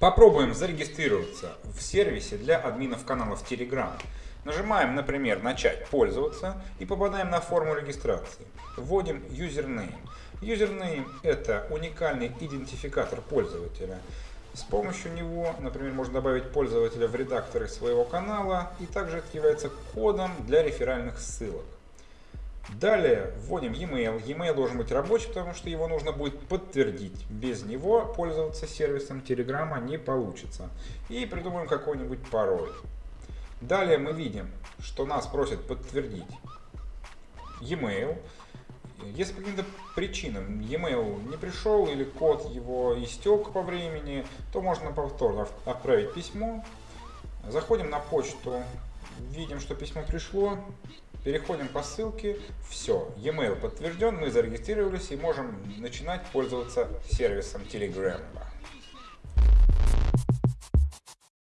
Попробуем зарегистрироваться в сервисе для админов каналов Telegram. Нажимаем, например, «Начать пользоваться» и попадаем на форму регистрации. Вводим username. Username – это уникальный идентификатор пользователя. С помощью него, например, можно добавить пользователя в редакторы своего канала и также это является кодом для реферальных ссылок. Далее вводим e-mail. E-mail должен быть рабочий, потому что его нужно будет подтвердить. Без него пользоваться сервисом Telegram не получится. И придумаем какой-нибудь пароль. Далее мы видим, что нас просят подтвердить e-mail. Если по каким-то причинам e-mail не пришел или код его истек по времени, то можно повторно отправить письмо. Заходим на почту, видим, что письмо пришло, Переходим по ссылке. Все, e-mail подтвержден, мы зарегистрировались и можем начинать пользоваться сервисом Telegram.